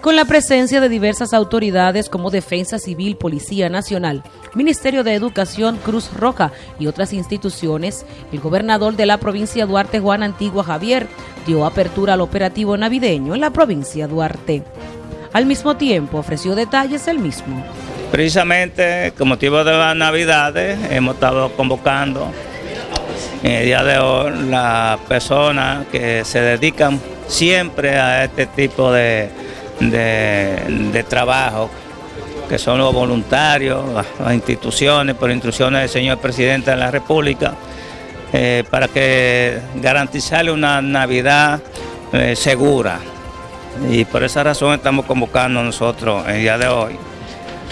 con la presencia de diversas autoridades como Defensa Civil, Policía Nacional, Ministerio de Educación, Cruz Roja y otras instituciones, el gobernador de la provincia Duarte, Juan Antigua Javier, dio apertura al operativo navideño en la provincia Duarte. Al mismo tiempo ofreció detalles el mismo. Precisamente con motivo de las navidades hemos estado convocando en el día de hoy las personas que se dedican siempre a este tipo de de, trabajo, que son los voluntarios, las, instituciones, por instrucciones del señor presidente de la República, eh, para que garantizarle una Navidad eh, segura. Y por esa razón estamos convocando nosotros el día de hoy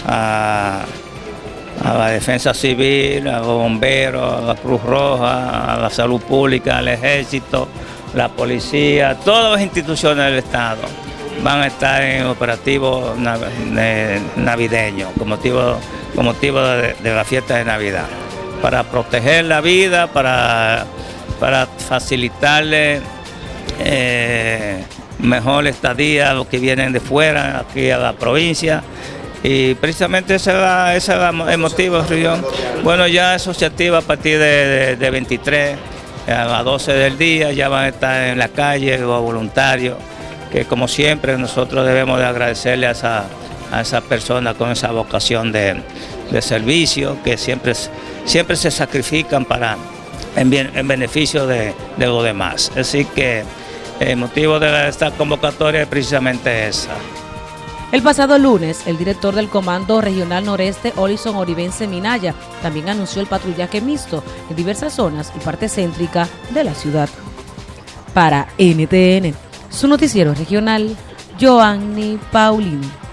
a la defensa civil, a los bomberos, a la Cruz Roja, a la salud pública, al ejército, la policía, todas las instituciones del Estado van a estar en operativo navideño, con motivo, con motivo de, la fiesta de Navidad, para proteger la vida, para, para facilitarle eh, mejor estadía a los que vienen de fuera, aquí a la provincia. Y precisamente ese es, el motivo, Rion. Bueno, ya eso se activa a partir de, de 23 a las 12 del día, ya van a estar en la calle los voluntarios que como siempre nosotros debemos de agradecerle a esa, a esa persona con esa vocación de, servicio, que siempre, siempre se sacrifican para, en, en beneficio de, de los demás. Así que el motivo de esta convocatoria es precisamente esa. El pasado lunes, el director del Comando Regional Noreste, Olison Oribense Minaya, también anunció el patrullaje mixto en diversas zonas y parte céntrica de la ciudad. Para NTN, su noticiero regional, Joanny Paulino.